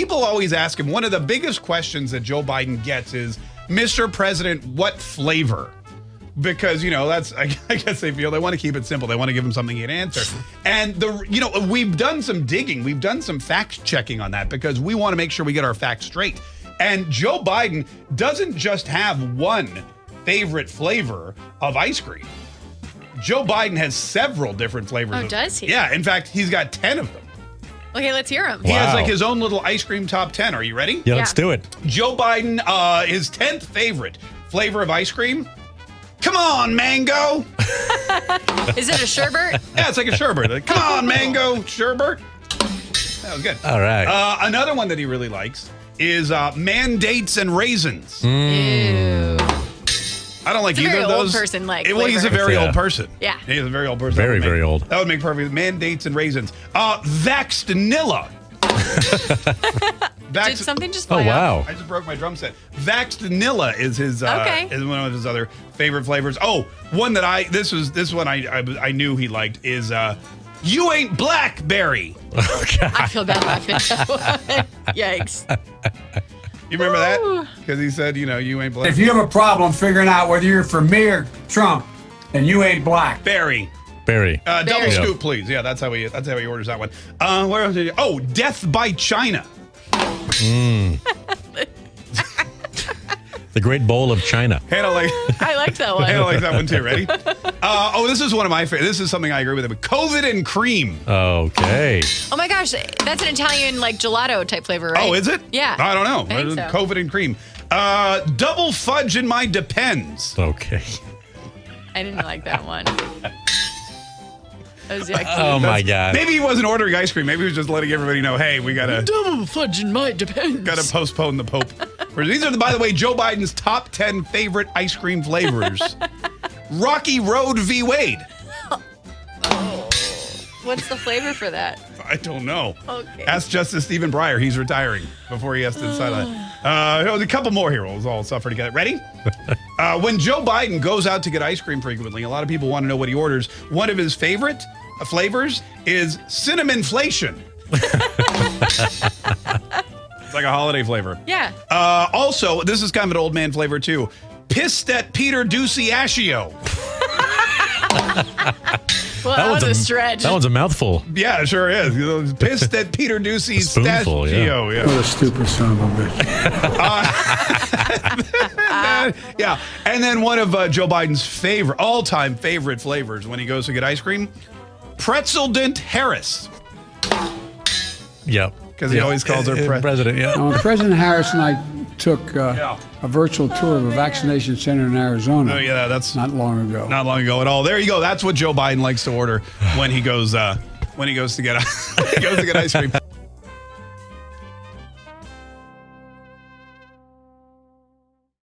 people always ask him. One of the biggest questions that Joe Biden gets is, "Mr. President, what flavor?" Because you know that's I, I guess they feel they want to keep it simple. They want to give him something he can answer. And the you know we've done some digging, we've done some fact checking on that because we want to make sure we get our facts straight. And Joe Biden doesn't just have one favorite flavor of ice cream. Joe Biden has several different flavors. Oh, of- does he? Yeah. In fact, he's got ten of them. Okay, let's hear him. He has Wow. like his own little ice cream top 10. Are you ready? Yeah, let's Yeah. do it. Joe Biden, uh, his 10th favorite flavor of ice cream. Come on, mango. Is it a sherbet? Yeah, it's like a sherbet. Like, Come on, mango sherbet. That was good. All right. Uh, another one that he really likes is uh, mandates and raisins. Ew. I don't like It's a either very of old those. person-like Eh, Well, he's a very Yeah. old person. Yeah. he's a very old person. Very, That would very old. That would make perfect. Mandates and raisins. Uh, Vaxtanilla. Vax- Did something just oh, wow. off? I just broke my drum set. Vaxed Vanilla is his uh, Okay. is one of his other favorite flavors. Oh, one that I this was this one I I, I knew he liked is uh, you ain't blackberry. I feel bad laughing. Yikes. You remember that? Because he said, you know, you ain't black. If you have a problem figuring out whether you're for me or Trump, then you ain't black. Berry. Barry. Uh, double Berry. scoop, please. Yeah, that's how he that's how he orders that one. Uh, where else did he? Oh, Death by China. The Great Bowl of China. Hannah like I liked that one. Hannah likes that one too. Ready? Uh, oh, this is one of my favorite. This is something I agree with him. COVID and cream. Okay. Oh my gosh, that's an Italian like gelato type flavor, right? Oh, is it? Yeah. I don't know. I think so. COVID and cream. Uh, double fudge in my depends. Okay. I didn't like that one. That was yucky. Oh my God. Maybe he wasn't ordering ice cream. Maybe he was just letting everybody know, hey, we gotta Double fudge in my depends. gotta postpone the Pope. These are, by the way, Joe Biden's top ten favorite ice cream flavors. Rocky Road v. Wade. What's the flavor for that? I don't know. Okay. Ask Justice Stephen Breyer. He's retiring before he has to decide that. Uh, a couple more here. We'll all suffer together. Ready? uh, when Joe Biden goes out to get ice cream frequently, a lot of people want to know what he orders. One of his favorite uh, flavors is cinnamon flation. it's like a holiday flavor. Yeah. Uh, also, this is kind of an old man flavor too. Pissed at Peter Doocy Ascio. Well, that, was a, stretch. That one's a mouthful. Yeah, it sure is. Pissed at Peter Doocy's Spoonful, yeah. Ascio. Yeah. What a stupid son of a bitch. yeah. And then one of uh, Joe Biden's favorite, all-time favorite flavors when he goes to get ice cream, pretzel dent Harris. Yep. 'Cause he always calls her pre- president. Yeah. Uh, President Harris and I took uh, Yeah. a virtual tour of a vaccination center in Arizona Oh yeah, that's not, not long ago. not long ago at all. There you go. That's what Joe Biden likes to order when he goes uh, when he goes to get when he goes to get ice cream.